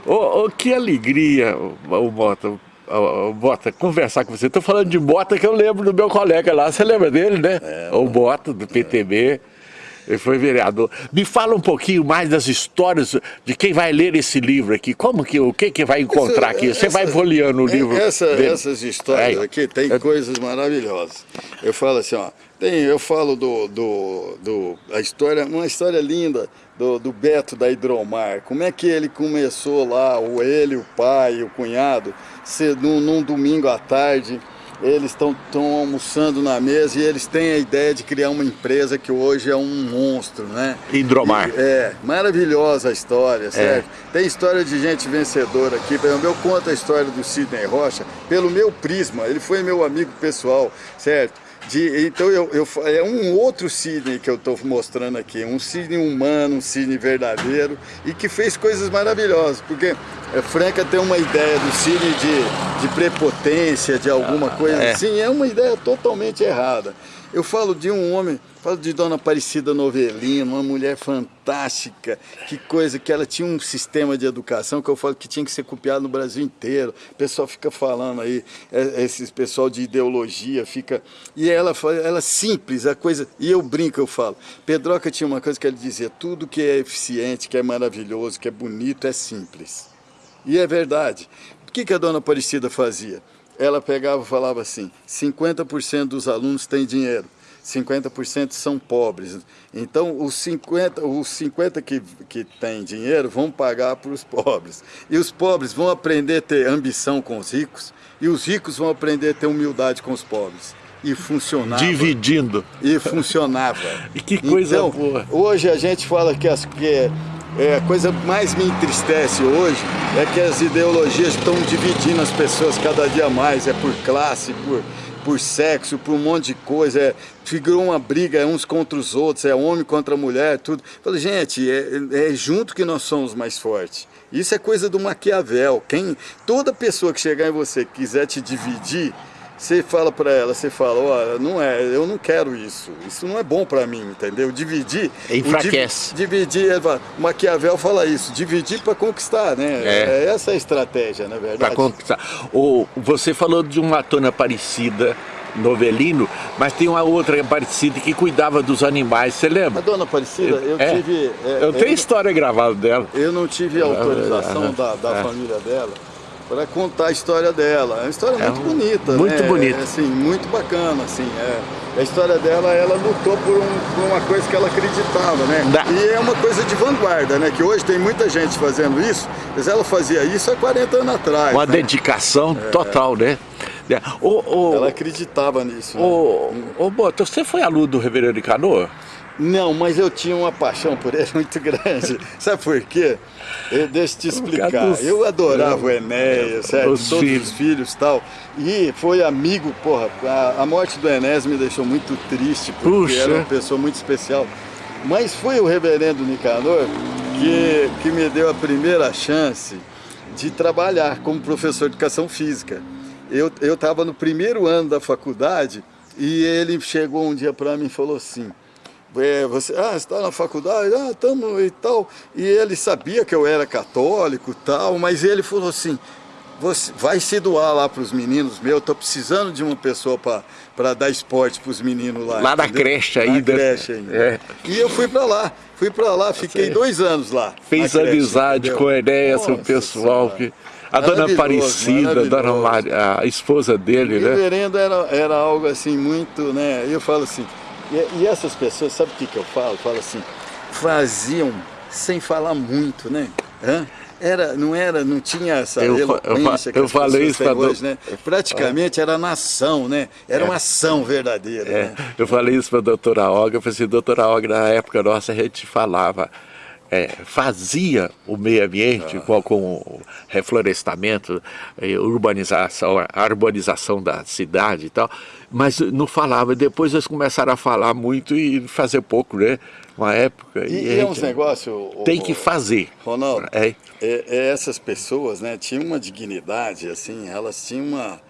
Oh, oh, que alegria, o Mota, o Bota, conversar com você. Estou falando de Bota que eu lembro do meu colega lá. Você lembra dele, né? É, o Bota, do PTB. É. Ele foi vereador. Me fala um pouquinho mais das histórias de quem vai ler esse livro aqui. Como que, o que, que vai encontrar essa, aqui? Você essa, vai folheando o livro essa, Essas histórias é. aqui tem é. coisas maravilhosas. Eu falo assim, ó, tem, eu falo do, do, do, a história, uma história linda do, do Beto da Hidromar. Como é que ele começou lá, o ele, o pai, o cunhado, ser, num, num domingo à tarde eles estão almoçando na mesa e eles têm a ideia de criar uma empresa que hoje é um monstro, né? Hidromar. E, é, maravilhosa a história, é. certo? É. Tem história de gente vencedora aqui, por exemplo, eu conto a história do Sidney Rocha pelo meu prisma, ele foi meu amigo pessoal, certo? De, então eu, eu, é um outro Sidney que eu estou mostrando aqui, um Sidney humano, um Sidney verdadeiro e que fez coisas maravilhosas, porque é, Franca tem uma ideia do Sidney de, de prepotência, de alguma ah, coisa é. assim, é uma ideia totalmente errada. Eu falo de um homem, falo de Dona Aparecida Novelino, uma mulher fantástica, que coisa, que ela tinha um sistema de educação que eu falo que tinha que ser copiado no Brasil inteiro. O pessoal fica falando aí, é, esse pessoal de ideologia fica... E ela, ela é simples, a coisa... E eu brinco, eu falo. Pedroca tinha uma coisa que ele dizia, tudo que é eficiente, que é maravilhoso, que é bonito, é simples. E é verdade. O que, que a Dona Aparecida fazia? Ela pegava e falava assim, 50% dos alunos têm dinheiro, 50% são pobres. Então, os 50, os 50 que, que têm dinheiro vão pagar para os pobres. E os pobres vão aprender a ter ambição com os ricos, e os ricos vão aprender a ter humildade com os pobres. E funcionava. Dividindo. E funcionava. e que coisa então, boa. Hoje a gente fala que, as, que é, a coisa mais me entristece hoje é que as ideologias estão dividindo as pessoas cada dia mais, é por classe, por, por sexo, por um monte de coisa, é, figurou uma briga é uns contra os outros, é homem contra mulher, tudo. Falei, gente, é, é junto que nós somos mais fortes. Isso é coisa do Maquiavel. Quem, toda pessoa que chegar em você quiser te dividir, você fala para ela, você fala, olha, não é, eu não quero isso, isso não é bom para mim, entendeu? Dividir... Enfraquece. dividir, Maquiavel fala isso, dividir para conquistar, né? É. é. essa a estratégia, na verdade. Para conquistar. Ou você falou de uma tona parecida, novelino, mas tem uma outra Aparecida que cuidava dos animais, você lembra? A dona Aparecida, eu é, tive... É, eu tenho eu, história gravada dela. Eu não tive autorização da, da família dela, para contar a história dela. É uma história é muito bonita, Muito né? bonita. É, assim, muito bacana, assim. É. A história dela, ela lutou por, um, por, uma coisa que ela acreditava, né? E é uma coisa de vanguarda, né? Que hoje tem muita gente fazendo isso, mas ela fazia isso há 40 anos atrás. Uma né? dedicação é. total, né? O, o, ela acreditava nisso. O, né? o, Boto, você foi aluno do Reverendo Canoa? Não, mas eu tinha uma paixão por ele muito grande. Sabe por quê? Eu, deixa eu te explicar. Dos... Eu adorava o Enéas? Os todos filhos. os filhos e tal. E foi amigo, porra, a, a, morte do Enéas me deixou muito triste, porque Puxa. era uma pessoa muito especial. Mas foi o reverendo Nicanor que, que me deu a primeira chance de trabalhar como professor de educação física. Eu estava no primeiro ano da faculdade e ele chegou um dia para mim e falou assim, é, você, ah, está na faculdade? Ah, estamos e tal. E ele sabia que eu era católico e tal, mas ele falou assim, você vai se doar lá para os meninos meus, estou precisando de uma pessoa para dar esporte para os meninos lá. Lá na creche ainda. Na creche ainda. É. E eu fui para lá, fui para lá, fiquei dois anos lá. Fez amizade com a ideia, o pessoal que... A dona Aparecida, a dona Maria, a esposa dele, o né? O reverendo era, era algo assim muito, né? Eu falo assim, e, e, essas pessoas, sabe o que, que eu falo? Falo assim, faziam sem falar muito, né? Hã? Era, não era, não tinha essa eu, eloquência eu, que eu falei isso para hoje, né? Praticamente era nação, né? Era é. uma ação verdadeira. É. Né? Eu falei isso para a doutora Olga, eu falei assim, doutora Olga, na época nossa a gente falava, é, fazia o meio ambiente ah. com, com o reflorestamento, urbanização, a urbanização da cidade e tal, mas não falava. Depois eles começaram a falar muito e fazer pouco, né? Uma época. E, e é uns negócios... Tem que fazer. Ronaldo, é. É, é, essas pessoas né, tinham uma dignidade, assim, elas tinham uma...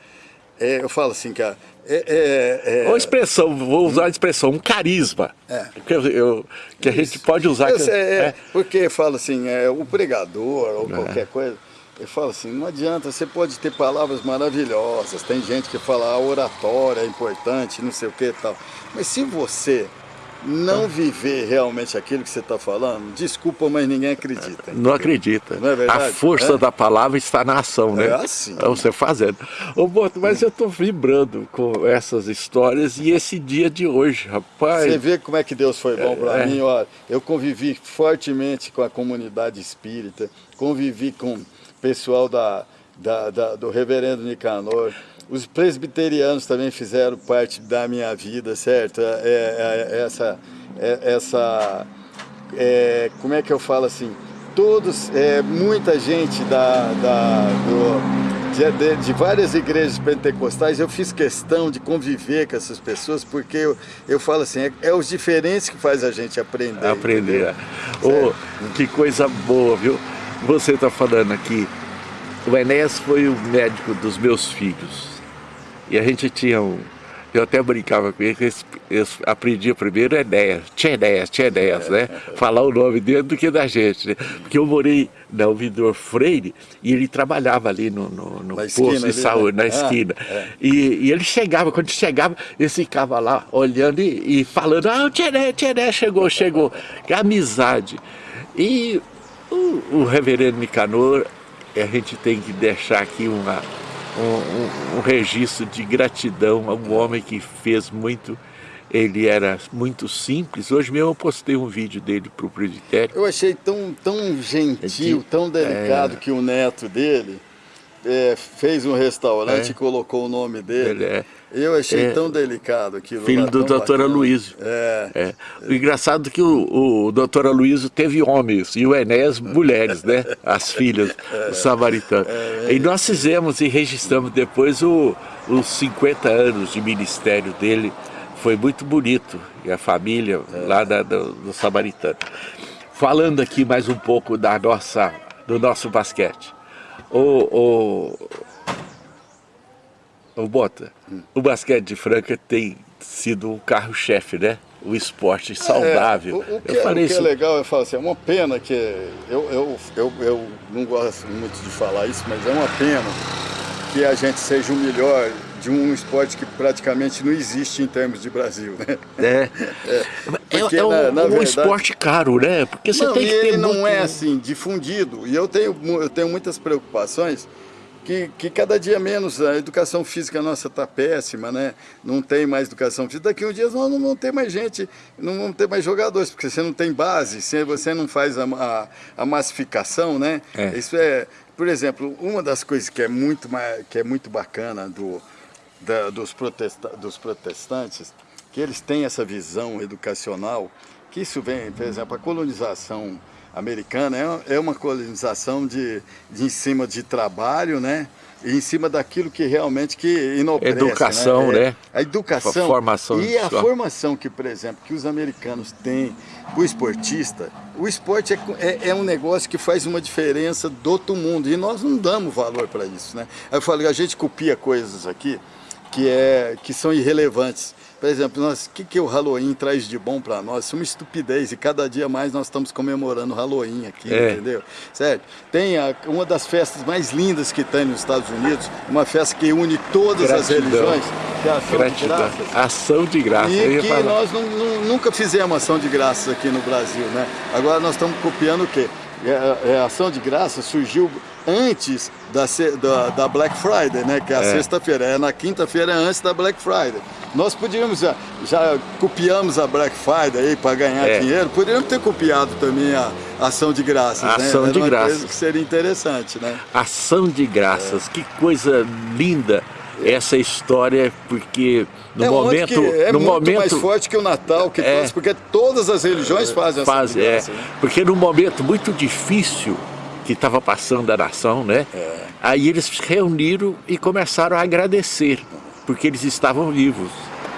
É, eu falo assim, que a, é, é, é... Uma expressão, vou usar a expressão, um carisma. É. Que, eu, que a gente pode usar. que, é, é, Porque fala assim, é, o pregador ou qualquer coisa, ele fala assim, não adianta, você pode ter palavras maravilhosas, tem gente que fala a oratória é importante, não sei o que e tal. Mas se você não viver realmente aquilo que você está falando, desculpa, mas ninguém acredita. Não acredita. Não é verdade? A força é? da palavra está na ação, né? É assim. É você fazendo. Ô, Boto, mas eu estou vibrando com essas histórias e esse dia de hoje, rapaz. Você vê como é que Deus foi bom para é. mim, ó. Eu convivi fortemente com a comunidade espírita, convivi com o pessoal da, da, da do reverendo Nicanor, os presbiterianos também fizeram parte da minha vida, certo? É, é, é essa, é, essa é, como é que eu falo assim? Todos, é, muita gente da, da, do, de, de, de, várias igrejas pentecostais, eu fiz questão de conviver com essas pessoas, porque eu, eu falo assim, é, é os diferentes que faz a gente aprender. Aprender. Oh, que coisa boa, viu? Você está falando aqui, o Enéas foi o médico dos meus filhos. E a gente tinha um... Eu até brincava com ele, que eu aprendia primeiro Enéas, tinha Enéas, tinha Enéas, né? Falar o nome dele do que da gente, né? Porque eu morei na Ouvidor Freire e ele trabalhava ali no, no, no posto de saúde, né? na esquina. Ah, é. e, e, ele chegava, quando chegava, ele ficava lá olhando e, e falando, ah, o Tchené, Tchené chegou, chegou. Que amizade. E o, o reverendo Nicanor, a gente tem que deixar aqui uma um, um, um registro de gratidão a um homem que fez muito ele era muito simples. Hoje mesmo eu postei um vídeo dele para o presbitério. Eu achei tão, tão gentil, de, tão delicado é, que o neto dele é, fez um restaurante é, e colocou o nome dele. É, eu achei é. tão delicado aquilo. Filho do doutor Aloysio. É. é. O engraçado é que o, o doutor Aloysio teve homens e o Enéas mulheres, né? As filhas do samaritano. É, e nós fizemos e registramos depois o, os 50 anos de ministério dele. Foi muito bonito. E a família lá da, do, do samaritano. Falando aqui mais um pouco da nossa, do nosso basquete. O, o, o Bota, hum. o basquete de Franca tem sido o carro-chefe, né? O esporte é, saudável. É, o, o, que, eu falei o que é isso... é legal, eu falo assim, é uma pena que... Eu, eu, eu, eu não gosto muito de falar isso, mas é uma pena que a gente seja o melhor de um esporte que praticamente não existe em termos de Brasil, né? É. é, Porque, é, um, na, na um verdade, esporte caro, né? Porque você não, tem que ter ele muito... não é assim, difundido. E eu tenho, eu tenho muitas preocupações que, que cada dia menos a educação física nossa está péssima, né? Não tem mais educação física. Daqui a um dia nós não vamos ter mais gente, não vamos ter mais jogadores, porque você não tem base, você não faz a, a, a massificação, né? É. Isso é, por exemplo, uma das coisas que é muito, que é muito bacana do, da, dos, protesta, dos protestantes, que eles têm essa visão educacional, que isso vem, por exemplo, a colonização americana é, é uma colonização de, de em cima de trabalho, né? E em cima daquilo que realmente que enobrece. Educação, né? É, né? A educação. A formação. E a formação que, por exemplo, que os americanos têm o esportista, o esporte é, é, é, um negócio que faz uma diferença do outro mundo. E nós não damos valor para isso, né? Eu falo, a gente copia coisas aqui que, é, que são irrelevantes. Por exemplo, nós, o que, que o Halloween traz de bom para nós? Isso é uma estupidez e cada dia mais nós estamos comemorando o Halloween aqui, é. entendeu? Certo? Tem a, uma das festas mais lindas que tem nos Estados Unidos, uma festa que une todas Gratidão. as religiões, que é a ação Gratidão. de graças. Ação de graças. E que falar. nós não, não, nunca fizemos ação de graças aqui no Brasil, né? Agora nós estamos copiando o quê? É, é, a ação de graças surgiu antes da, da, da, Black Friday, né? Que é a é. sexta-feira. É na quinta-feira é antes da Black Friday. Nós podíamos, já, já copiamos a Black Friday aí para ganhar é. dinheiro, poderíamos ter copiado também a ação de graças, a né? Ação de graças. que seria interessante, né? Ação de graças, é. que coisa linda essa história, porque no é momento... é no muito momento, mais forte que o Natal, que é, porque todas as religiões fazem essa faz, é, né? Porque num momento muito difícil que estava passando a nação, né? É. Aí eles se reuniram e começaram a agradecer, porque eles estavam vivos,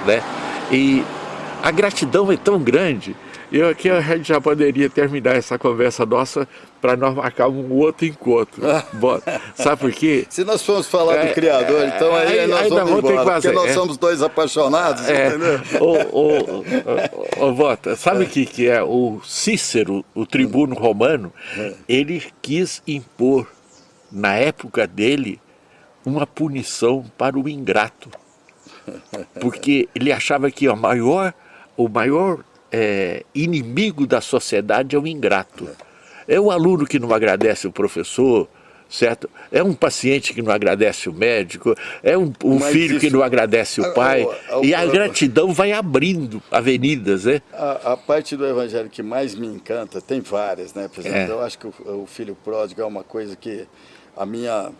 né? E a gratidão é tão grande, eu aqui a gente já poderia terminar essa conversa nossa para nós marcar um outro encontro. Sabe por quê? Se nós formos falar é, do Criador, é, então aí, aí nós vamos embora, porque nós é, somos dois apaixonados, é, entendeu? O, o, Bota, sabe o que, que é? O Cícero, o tribuno romano, é. ele quis impor, na época dele, uma punição para o ingrato. Porque ele achava que o maior, o maior é, inimigo da sociedade é o ingrato. É o aluno que não agradece o professor, certo? É um paciente que não agradece o médico, é um, um filho isso, que não agradece o pai, a, a, e a, a gratidão vai abrindo avenidas, né? A, parte do evangelho que mais me encanta, tem várias, né? Por exemplo, é. eu acho que o, o filho pródigo é uma coisa que a minha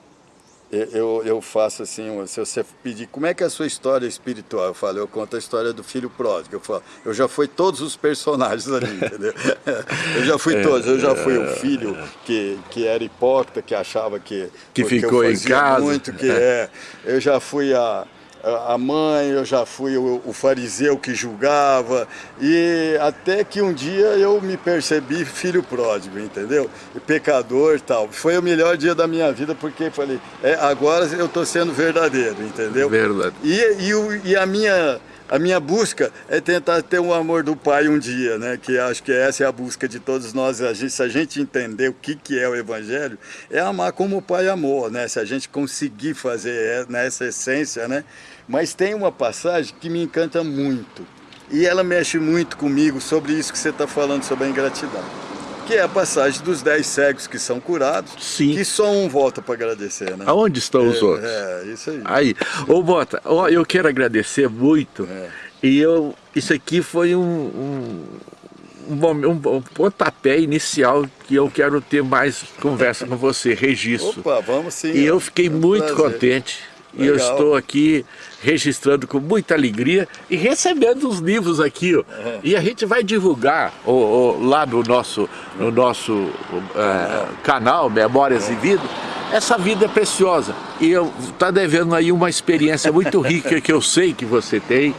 eu, eu faço assim, se você pedir como é que é a sua história espiritual, eu falo, eu conto a história do filho pródigo, eu falo, eu já fui todos os personagens ali, entendeu? eu já fui é, todos, eu já fui o é. filho que, que era hipócrita, que achava que... Que ficou em casa. muito, que é, eu já fui a a mãe, eu já fui o, o, fariseu que julgava, e até que um dia eu me percebi filho pródigo, entendeu? E pecador e tal. Foi o melhor dia da minha vida, porque falei, é, agora eu estou sendo verdadeiro, entendeu? Verdade. E, e, e a minha a minha busca é tentar ter o amor do pai um dia, né? Que acho que essa é a busca de todos nós. A gente, se a gente entender o que, que é o Evangelho, é amar como o pai amou, né? Se a gente conseguir fazer nessa essência, né? Mas tem uma passagem que me encanta muito. E ela mexe muito comigo sobre isso que você está falando, sobre a ingratidão. Que é a passagem dos dez cegos que são curados, Sim. que só um volta para agradecer, né? Aonde estão é, os outros? É, isso aí. Aí, ô Bota, ó, eu quero agradecer muito, é. e eu, isso aqui foi um, um, um, um, pontapé inicial que eu quero ter mais conversa com você, registro. Opa, vamos sim. E eu fiquei é um muito prazer. contente Legal. E eu estou aqui registrando com muita alegria e recebendo os livros aqui. Ó. Uhum. E a gente vai divulgar o, o, lá no nosso, no nosso uhum. canal Memórias e Vida, essa vida preciosa. E eu está devendo aí uma experiência muito rica que eu sei que você tem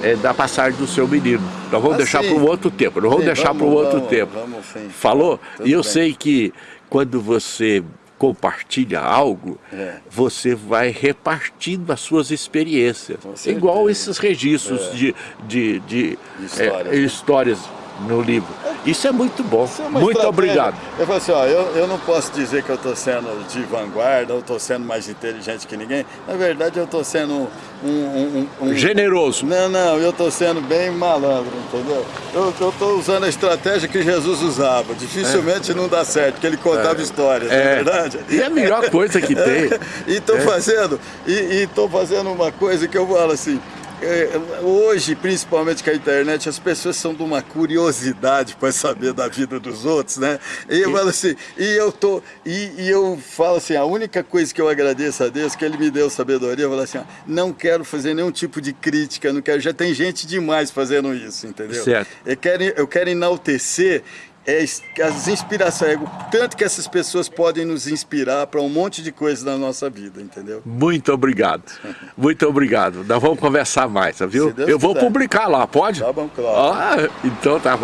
é, da passagem do seu menino. Nós vamos ah, deixar para um outro tempo, não vamos sim, deixar para um outro vamos, tempo. Vamos, Falou? Tudo e eu bem. sei que quando você compartilha algo, é. você vai repartindo as suas experiências. Igual esses registros é. de, de, de, histórias, é, histórias no livro. Isso é muito bom. É muito obrigado. Eu falo assim, ó, eu, eu não posso dizer que eu estou sendo de vanguarda, ou estou sendo mais inteligente que ninguém. Na verdade, eu estou sendo um, um, um, um... Generoso. Não, não, eu estou sendo bem malandro, entendeu? Eu estou usando a estratégia que Jesus usava. Dificilmente é. não dá certo, porque ele contava é. histórias, é. não é verdade? E é a melhor coisa que tem. e estou é. fazendo, e estou fazendo uma coisa que eu falo assim, hoje, principalmente com a internet, as pessoas são de uma curiosidade para saber da vida dos outros, né? E eu falo assim, e eu tô, e, e, eu falo assim, a única coisa que eu agradeço a Deus que Ele me deu sabedoria, eu falo assim, ó, não quero fazer nenhum tipo de crítica, não quero, já tem gente demais fazendo isso, entendeu? Certo. Eu quero, eu quero enaltecer é as inspirações, é tanto que essas pessoas podem nos inspirar para um monte de coisas na nossa vida, entendeu? Muito obrigado, muito obrigado. Nós vamos conversar mais, viu? Eu vou publicar lá, pode? Tá bom, claro. Ah, então tá bom.